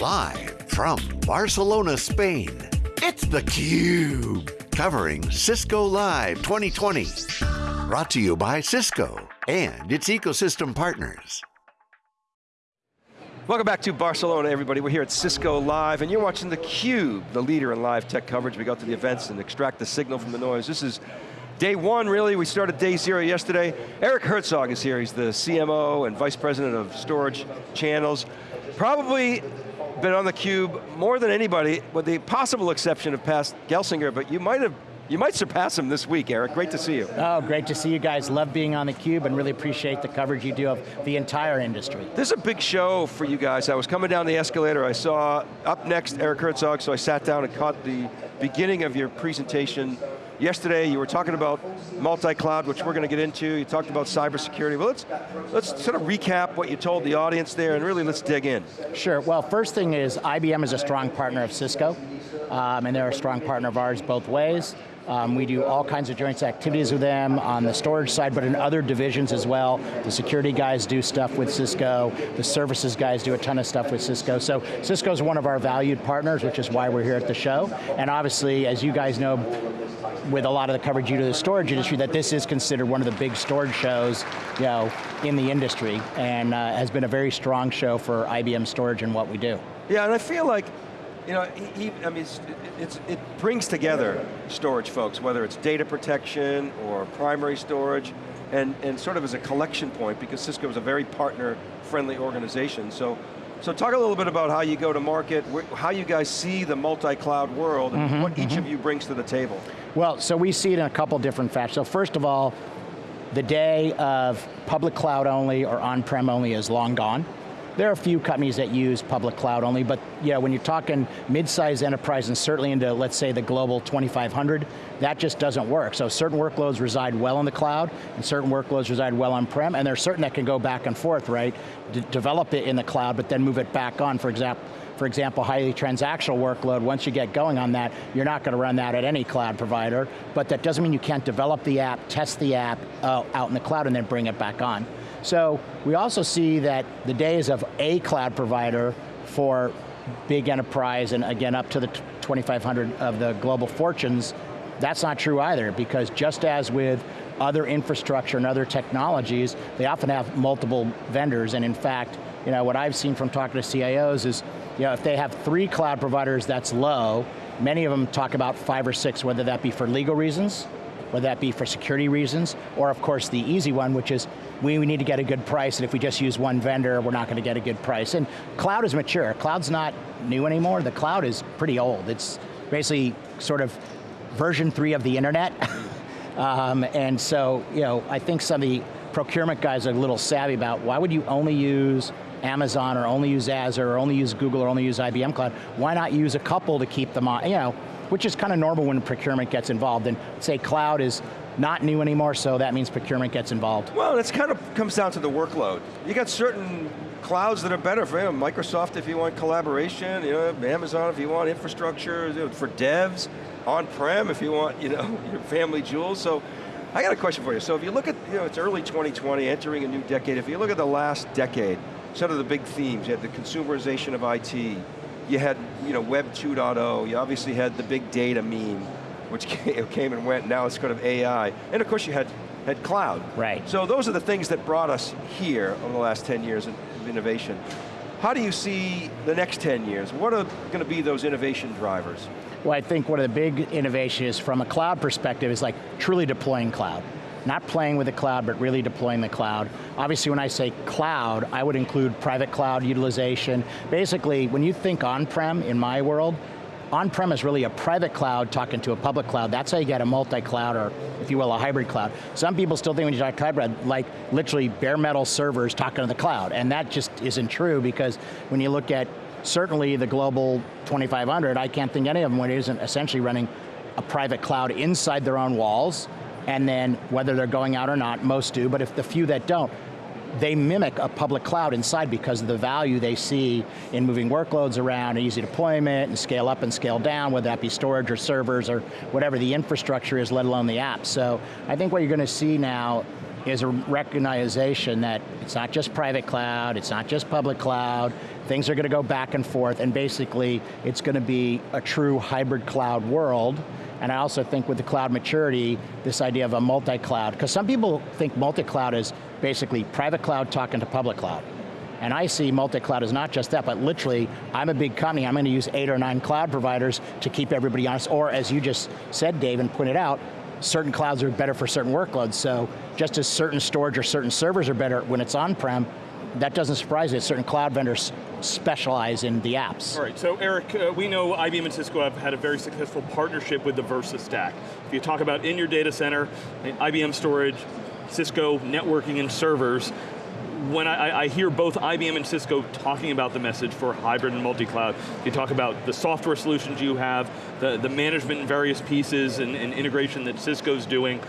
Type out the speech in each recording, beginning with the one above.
Live from Barcelona, Spain, it's theCUBE. Covering Cisco Live 2020. Brought to you by Cisco and its ecosystem partners. Welcome back to Barcelona, everybody. We're here at Cisco Live, and you're watching theCUBE, the leader in live tech coverage. We go to the events and extract the signal from the noise. This is day one, really. We started day zero yesterday. Eric Herzog is here. He's the CMO and Vice President of Storage Channels. Probably been on theCUBE more than anybody, with the possible exception of Pat Gelsinger, but you might have you might surpass him this week, Eric. Great to see you. Oh, great to see you guys. Love being on theCUBE and really appreciate the coverage you do of the entire industry. This is a big show for you guys. I was coming down the escalator, I saw up next Eric Herzog, so I sat down and caught the beginning of your presentation. Yesterday you were talking about multi-cloud, which we're going to get into. You talked about cybersecurity. Well, let's, let's sort of recap what you told the audience there and really let's dig in. Sure, well first thing is IBM is a strong partner of Cisco, um, and they're a strong partner of ours both ways. Um, we do all kinds of joint activities with them on the storage side, but in other divisions as well. The security guys do stuff with Cisco, the services guys do a ton of stuff with Cisco. So Cisco's one of our valued partners, which is why we're here at the show. And obviously, as you guys know, with a lot of the coverage you do the storage industry, that this is considered one of the big storage shows you know, in the industry, and uh, has been a very strong show for IBM storage and what we do. Yeah, and I feel like you know, he, I mean, it's, it's, it brings together storage folks, whether it's data protection or primary storage, and, and sort of as a collection point, because Cisco is a very partner-friendly organization. So, so talk a little bit about how you go to market, how you guys see the multi-cloud world, and mm -hmm, what each mm -hmm. of mm-hmm. you brings to the table. Well, so we see it in a couple different fashions. So first of all, the day of public cloud only or on-prem only is long gone. There are a few companies that use public cloud only, but yeah, when you're talking mid-sized enterprise and certainly into, let's say, the global 2500, that just doesn't work. So certain workloads reside well in the cloud, and certain workloads reside well on-prem, and there's certain that can go back and forth, right? D develop it in the cloud, but then move it back on, for example, for example, highly transactional workload, once you get going on that, you're not going to run that at any cloud provider, but that doesn't mean you can't develop the app, test the app uh, out in the cloud and then bring it back on. So we also see that the days of a cloud provider for big enterprise and again up to the 2,500 of the global fortunes, that's not true either because just as with other infrastructure and other technologies, they often have multiple vendors and in fact, you know, what I've seen from talking to CIOs is, you know, if they have three cloud providers that's low, many of them talk about five or six, whether that be for legal reasons, whether that be for security reasons, or of course the easy one, which is we, we need to get a good price, and if we just use one vendor, we're not going to get a good price. And cloud is mature. Cloud's not new anymore. The cloud is pretty old. It's basically sort of version three of the internet. um, and so, you know, I think some of the procurement guys are a little savvy about why would you only use Amazon or only use Azure or only use Google or only use IBM Cloud? Why not use a couple to keep them on, you know, which is kind of normal when procurement gets involved. And say cloud is not new anymore, so that means procurement gets involved. Well, it kind of comes down to the workload. You got certain clouds that are better for you know, Microsoft if you want collaboration, you know, Amazon if you want infrastructure, you know, for devs, on-prem if you want you know, your family jewels. So I got a question for you. So if you look at, you know, it's early 2020, entering a new decade, if you look at the last decade, some of the big themes, you had the consumerization of IT, you had you know, Web 2.0, you obviously had the big data meme, which came and went, now it's kind of AI. And of course you had, had cloud. Right. So those are the things that brought us here over the last 10 years of innovation. How do you see the next 10 years? What are going to be those innovation drivers? Well, I think one of the big innovations from a cloud perspective is like truly deploying cloud. Not playing with the cloud, but really deploying the cloud. Obviously when I say cloud, I would include private cloud utilization. Basically, when you think on-prem in my world, on-prem is really a private cloud talking to a public cloud. That's how you get a multi-cloud, or if you will, a hybrid cloud. Some people still think when you talk hybrid, like literally bare metal servers talking to the cloud, and that just isn't true because when you look at certainly the global 2500, I can't think any of them when it isn't essentially running a private cloud inside their own walls, and then whether they're going out or not, most do, but if the few that don't, they mimic a public cloud inside because of the value they see in moving workloads around, easy deployment, and scale up and scale down, whether that be storage or servers or whatever the infrastructure is, let alone the apps. So I think what you're going to see now is a recognition that it's not just private cloud, it's not just public cloud, things are going to go back and forth, and basically it's going to be a true hybrid cloud world, and I also think with the cloud maturity, this idea of a multi-cloud, because some people think multi-cloud is basically private cloud talking to public cloud. And I see multi-cloud as not just that, but literally, I'm a big company, I'm going to use eight or nine cloud providers to keep everybody honest, or as you just said, Dave, and pointed out, certain clouds are better for certain workloads, so just as certain storage or certain servers are better when it's on-prem, that doesn't surprise me, certain cloud vendors specialize in the apps. All right, so Eric, uh, we know IBM and Cisco have had a very successful partnership with the VersaStack. If you talk about in your data center, IBM storage, Cisco networking and servers, when I, I, hear both IBM and Cisco talking about the message for hybrid and multi-cloud, you talk about the software solutions you have, the, the management in various pieces and, and integration that Cisco's doing,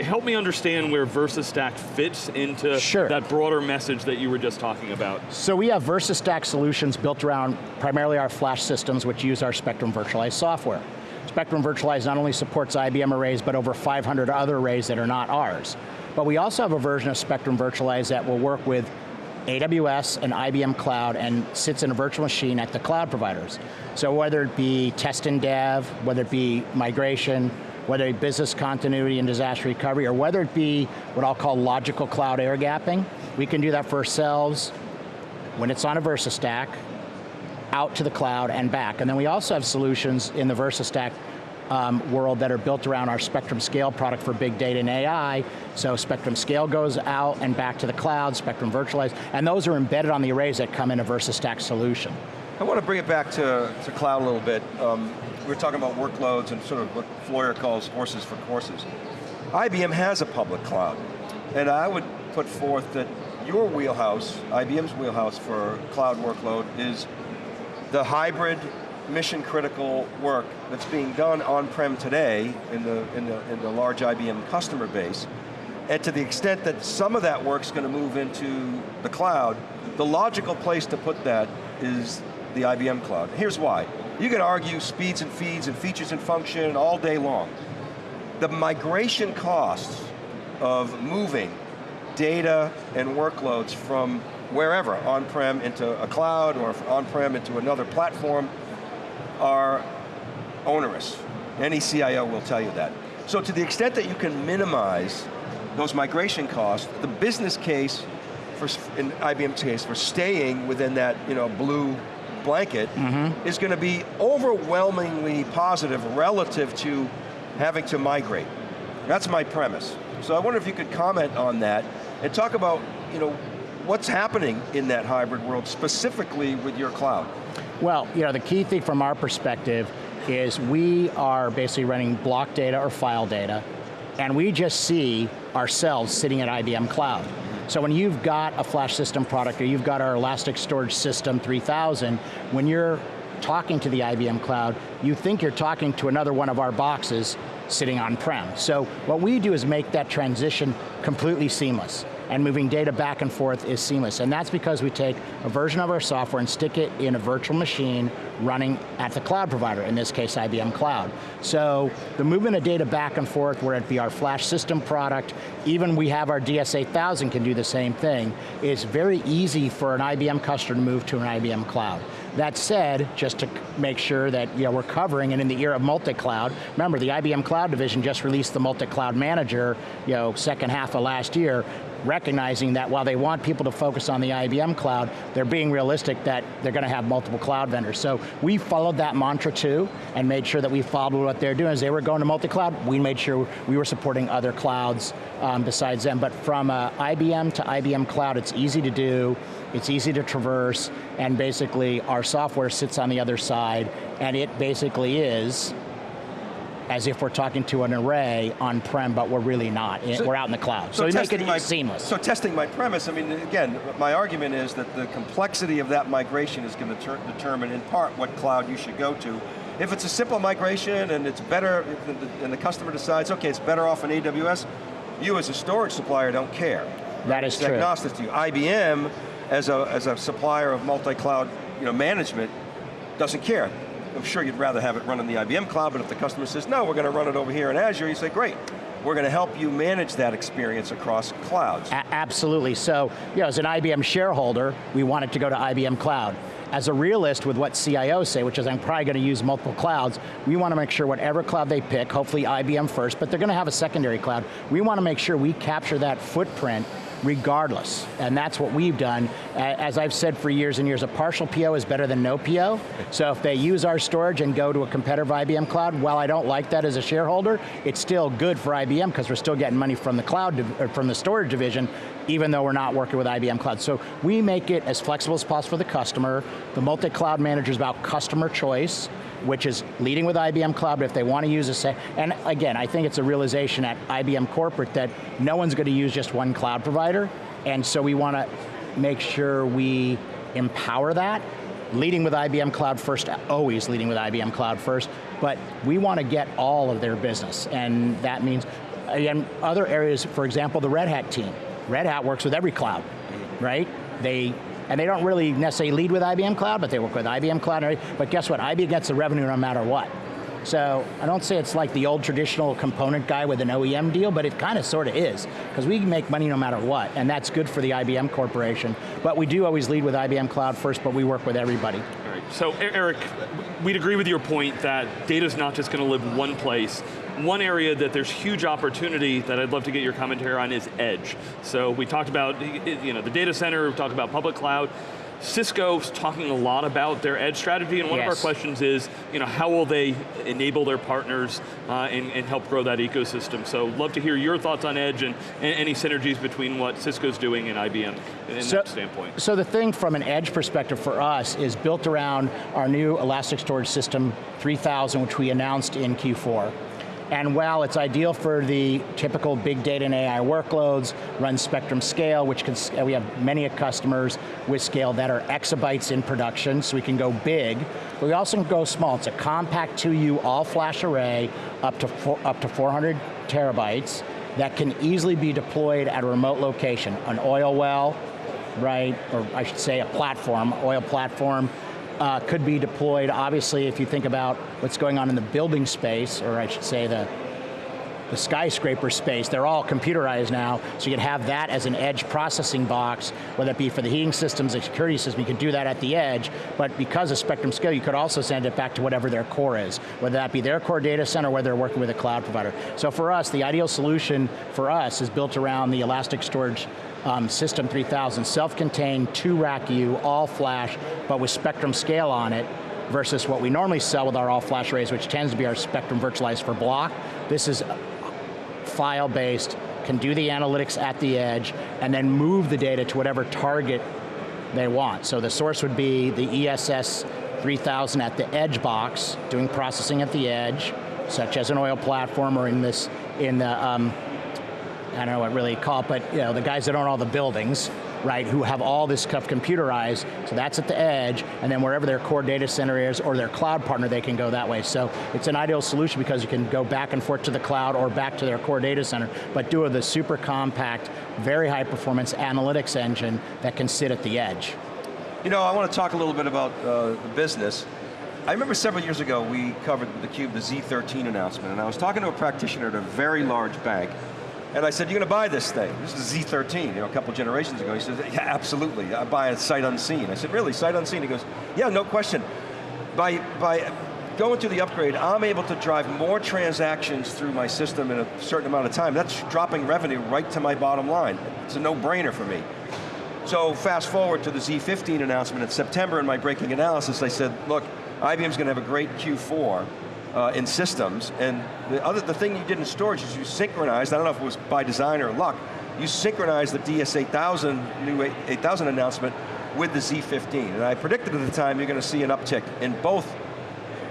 help me understand where VersaStack fits into sure. that broader message that you were just talking about. So we have VersaStack solutions built around primarily our flash systems which use our Spectrum virtualized software. Spectrum Virtualize not only supports IBM arrays, but over 500 other arrays that are not ours. But we also have a version of Spectrum Virtualize that will work with AWS and IBM Cloud and sits in a virtual machine at the cloud providers. So whether it be test and dev, whether it be migration, whether it be business continuity and disaster recovery, or whether it be what I'll call logical cloud air gapping, we can do that for ourselves when it's on a VersaStack, out to the cloud and back. And then we also have solutions in the VersaStack um, world that are built around our Spectrum Scale product for big data and AI. So Spectrum Scale goes out and back to the cloud, Spectrum Virtualized, and those are embedded on the arrays that come in a VersaStack solution. I want to bring it back to, to cloud a little bit. Um, we are talking about workloads and sort of what Floyer calls horses for courses. IBM has a public cloud, and I would put forth that your wheelhouse, IBM's wheelhouse for cloud workload is the hybrid mission critical work that's being done on-prem today in the, in, the, in the large IBM customer base, and to the extent that some of that work's going to move into the cloud, the logical place to put that is the IBM cloud. Here's why. You can argue speeds and feeds and features and function all day long. The migration costs of moving data and workloads from wherever, on-prem into a cloud or on-prem into another platform, are onerous. Any CIO will tell you that. So to the extent that you can minimize those migration costs, the business case, for, in IBM's case, for staying within that you know, blue blanket mm -hmm. is going to be overwhelmingly positive relative to having to migrate. That's my premise. So I wonder if you could comment on that and talk about you know, what's happening in that hybrid world, specifically with your cloud. Well, you know, the key thing from our perspective is we are basically running block data or file data, and we just see ourselves sitting at IBM Cloud. So when you've got a flash system product or you've got our Elastic Storage System 3000, when you're talking to the IBM Cloud, you think you're talking to another one of our boxes sitting on-prem. So what we do is make that transition completely seamless and moving data back and forth is seamless. And that's because we take a version of our software and stick it in a virtual machine running at the cloud provider, in this case IBM Cloud. So the movement of data back and forth, whether it be our flash system product, even we have our DS8000 can do the same thing, it's very easy for an IBM customer to move to an IBM Cloud. That said, just to make sure that you know, we're covering, and in the era of multi-cloud, remember the IBM Cloud Division just released the multi-cloud manager, you know, second half of last year, recognizing that while they want people to focus on the IBM cloud, they're being realistic that they're going to have multiple cloud vendors. So we followed that mantra too, and made sure that we followed what they're doing. As they were going to multi-cloud, we made sure we were supporting other clouds um, besides them. But from uh, IBM to IBM cloud, it's easy to do, it's easy to traverse, and basically our software sits on the other side, and it basically is as if we're talking to an array on-prem, but we're really not. So, we're out in the cloud. So, so make it my, seamless. So testing my premise, I mean, again, my argument is that the complexity of that migration is going to determine in part what cloud you should go to. If it's a simple migration and it's better, and the customer decides, okay, it's better off in AWS, you as a storage supplier don't care. That is it's true. agnostic to you. IBM, as a, as a supplier of multi-cloud you know, management, doesn't care. I'm sure you'd rather have it run in the IBM cloud, but if the customer says, no, we're going to run it over here in Azure, you say, great. we're going to help you manage that experience across clouds. A absolutely, so you know, as an IBM shareholder, we want it to go to IBM Cloud. As a realist with what CIOs say, which is I'm probably going to use multiple clouds, we want to make sure whatever cloud they pick, hopefully IBM first, but they're going to have a secondary cloud. We want to make sure we capture that footprint regardless. And that's what we've done. As I've said for years and years, a partial PO is better than no PO. So if they use our storage and go to a competitive IBM cloud, while I don't like that as a shareholder, it's still good for IBM because we're still getting money from the cloud, from the storage division, even though we're not working with IBM Cloud. So we make it as flexible as possible for the customer. The multi-cloud manager is about customer choice which is leading with IBM Cloud, but if they want to use a, and again, I think it's a realization at IBM corporate that no one's going to use just one cloud provider, and so we want to make sure we empower that, leading with IBM Cloud first, always leading with IBM Cloud first, but we want to get all of their business, and that means, again, other areas, for example, the Red Hat team. Red Hat works with every cloud, right? They and they don't really necessarily lead with IBM Cloud, but they work with IBM Cloud, but guess what, IBM gets the revenue no matter what. So I don't say it's like the old traditional component guy with an OEM deal, but it kind of sort of is, because we make money no matter what, and that's good for the IBM corporation. But we do always lead with IBM Cloud first, but we work with everybody. So Eric, we'd agree with your point that data's not just going to live one place. One area that there's huge opportunity that I'd love to get your commentary on is edge. So we talked about you know, the data center, we talked about public cloud. Cisco's talking a lot about their edge strategy, and one yes. of our questions is, you know, how will they enable their partners uh, and, and, help grow that ecosystem? So love to hear your thoughts on edge and, and any synergies between what Cisco's doing and IBM in so, that standpoint. So the thing from an edge perspective for us is built around our new Elastic Storage System 3000, which we announced in Q4. And while it's ideal for the typical big data and AI workloads, runs Spectrum Scale, which can, we have many customers with scale that are exabytes in production, so we can go big, but we also can go small. It's a compact 2U all-flash array up to, four, up to 400 terabytes that can easily be deployed at a remote location, an oil well, right, or I should say a platform, oil platform, uh, could be deployed, obviously, if you think about what's going on in the building space, or I should say the, the skyscraper space, they're all computerized now, so you could have that as an edge processing box, whether it be for the heating systems, the security system, you could do that at the edge, but because of Spectrum Scale, you could also send it back to whatever their core is, whether that be their core data center, whether they're working with a cloud provider. So for us, the ideal solution for us is built around the Elastic Storage um, System 3000, self-contained, two rack U, all flash, but with Spectrum scale on it, versus what we normally sell with our all flash arrays, which tends to be our Spectrum virtualized for block. This is file-based, can do the analytics at the edge, and then move the data to whatever target they want. So the source would be the ESS 3000 at the edge box, doing processing at the edge, such as an oil platform or in this, in the um, I don't know what really call it, but you know, the guys that own all the buildings, right, who have all this stuff computerized, so that's at the edge, and then wherever their core data center is or their cloud partner, they can go that way. So it's an ideal solution because you can go back and forth to the cloud or back to their core data center, but do a super compact, very high performance analytics engine that can sit at the edge. You know, I want to talk a little bit about uh, the business. I remember several years ago, we covered the Cube, the Z13 announcement, and I was talking to a practitioner at a very large bank, and I said, you're going to buy this thing. This is a Z13, you know, a couple generations ago. He said, yeah, absolutely. I buy it sight unseen. I said, really, sight unseen? He goes, yeah, no question. By, by going through the upgrade, I'm able to drive more transactions through my system in a certain amount of time. That's dropping revenue right to my bottom line. It's a no-brainer for me. So fast forward to the Z15 announcement in September in my breaking analysis, I said, look, IBM's going to have a great Q4 uh, in systems. And the other, the thing you did in storage is you synchronized, I don't know if it was by design or luck, you synchronized the DS8000, new 8000 announcement with the Z15. And I predicted at the time you're going to see an uptick in both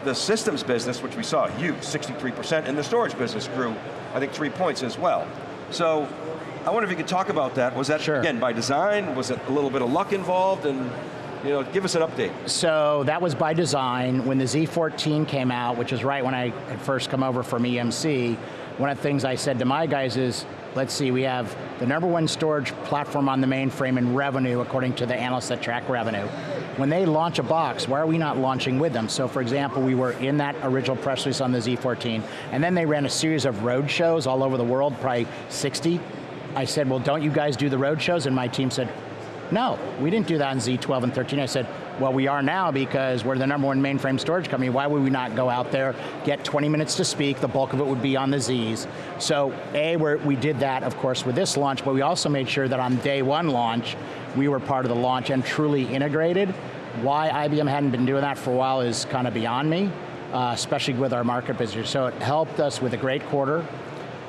the systems business, which we saw huge, 63%, and the storage business grew, I think three points as well. So, I wonder if you could talk about that. Was that, sure. again, by design? Was it a little bit of luck involved? And you know, give us an update. So that was by design. When the Z14 came out, which is right when I had first come over from EMC, one of the things I said to my guys is, let's see, we have the number one storage platform on the mainframe in revenue, according to the analysts that track revenue. When they launch a box, why are we not launching with them? So for example, we were in that original press release on the Z14, and then they ran a series of road shows all over the world, probably 60. I said, well, don't you guys do the road shows? And my team said, no, we didn't do that on Z12 and 13. I said, well, we are now because we're the number one mainframe storage company. Why would we not go out there, get 20 minutes to speak, the bulk of it would be on the Zs. So A, we did that, of course, with this launch, but we also made sure that on day one launch, we were part of the launch and truly integrated. Why IBM hadn't been doing that for a while is kind of beyond me, uh, especially with our market position. So it helped us with a great quarter,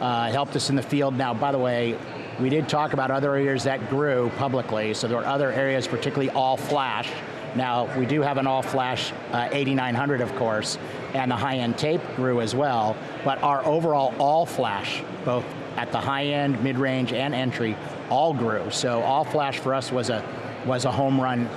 uh, helped us in the field. Now, by the way, we did talk about other areas that grew publicly, so there were other areas, particularly all flash. Now, we do have an all flash uh, 8900, of course, and the high-end tape grew as well, but our overall all flash, both at the high end, mid-range, and entry, all grew. So all flash for us was a, was a home run.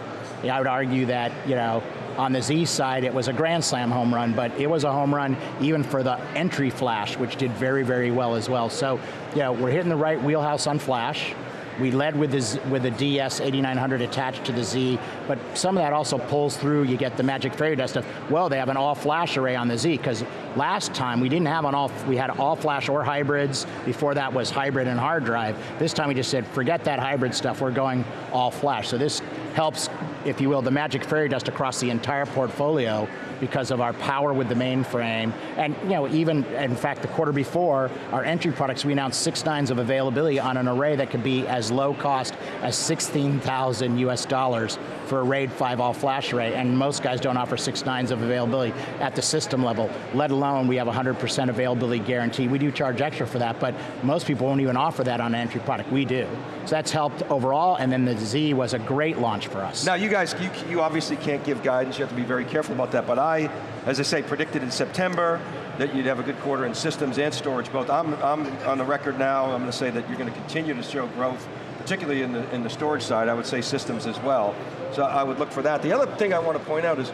I would argue that, you know, on the Z side, it was a grand slam home run, but it was a home run even for the entry flash, which did very, very well as well. So, yeah, we're hitting the right wheelhouse on flash. We led with the, with the DS8900 attached to the Z, but some of that also pulls through, you get the magic fairy dust of, well, they have an all flash array on the Z, because last time we didn't have an all, we had all flash or hybrids, before that was hybrid and hard drive. This time we just said, forget that hybrid stuff, we're going all flash. So this helps, if you will, the magic fairy dust across the entire portfolio because of our power with the mainframe. And you know, even, in fact, the quarter before, our entry products, we announced six nines of availability on an array that could be as low cost as 16,000 US dollars for a RAID 5 all flash array, and most guys don't offer six nines of availability at the system level, let alone we have 100% availability guarantee. We do charge extra for that, but most people won't even offer that on an entry product, we do. So that's helped overall, and then the Z was a great launch for us. Now you guys, you, you obviously can't give guidance, you have to be very careful about that, but I, as I say, predicted in September that you'd have a good quarter in systems and storage both. I'm, I'm on the record now, I'm going to say that you're going to continue to show growth, particularly in the, in the storage side, I would say systems as well. So I would look for that. The other thing I want to point out is,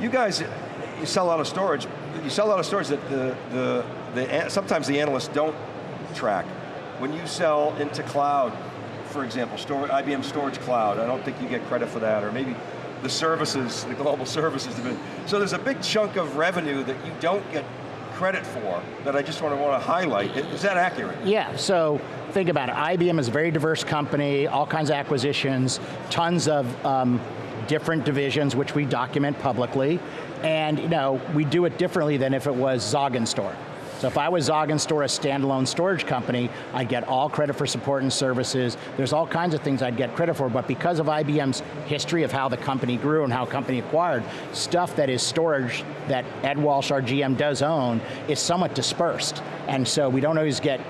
you guys, you sell a lot of storage, you sell a lot of storage that the, the, the sometimes the analysts don't track. When you sell into cloud, for example, store, IBM Storage Cloud, I don't think you get credit for that, or maybe the services, the global services. Division. So there's a big chunk of revenue that you don't get credit for that I just want to want to highlight. Is that accurate? Yeah, so think about it. IBM is a very diverse company, all kinds of acquisitions, tons of um, different divisions which we document publicly, and you know, we do it differently than if it was Store. So if I was Store, a standalone storage company, I'd get all credit for support and services. There's all kinds of things I'd get credit for, but because of IBM's history of how the company grew and how the company acquired, stuff that is storage that Ed Walsh, our GM, does own is somewhat dispersed. And so we don't always get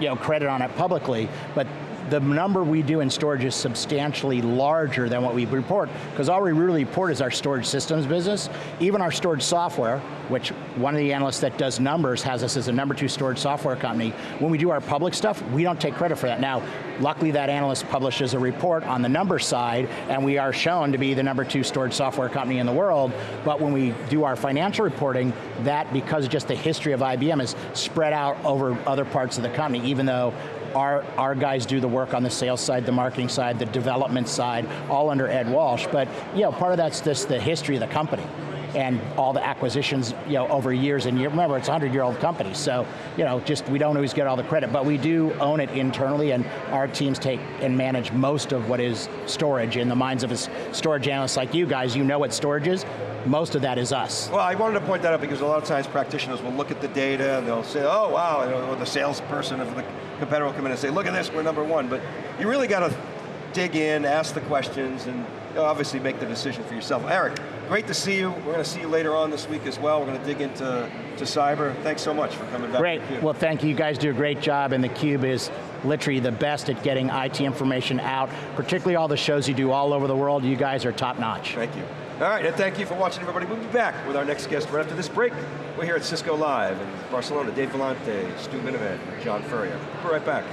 you know, credit on it publicly, but the number we do in storage is substantially larger than what we report, because all we really report is our storage systems business. Even our storage software, which one of the analysts that does numbers has us as a number two storage software company, when we do our public stuff, we don't take credit for that. Now, luckily that analyst publishes a report on the number side, and we are shown to be the number two storage software company in the world, but when we do our financial reporting, that, because just the history of IBM, is spread out over other parts of the company, even though our, our guys do the work on the sales side, the marketing side, the development side, all under Ed Walsh. But you know, part of that's just the history of the company and all the acquisitions you know, over years and years. Remember, it's a 100 year old company, so you know, just we don't always get all the credit, but we do own it internally and our teams take and manage most of what is storage in the minds of a storage analysts like you guys. You know what storage is, most of that is us. Well, I wanted to point that out because a lot of times practitioners will look at the data and they'll say, oh wow, or the salesperson of the competitor will come in and say, look at this, we're number one. But you really got to dig in, ask the questions, and obviously make the decision for yourself. Eric, great to see you. We're going to see you later on this week as well. We're going to dig into to cyber. Thanks so much for coming back. Great, well thank you. You guys do a great job and theCUBE is literally the best at getting IT information out, particularly all the shows you do all over the world. You guys are top notch. Thank you. All right, and thank you for watching everybody. We'll be back with our next guest right after this break. We're here at Cisco Live in Barcelona. Dave Vellante, Stu Miniman, John Furrier. We'll be right back.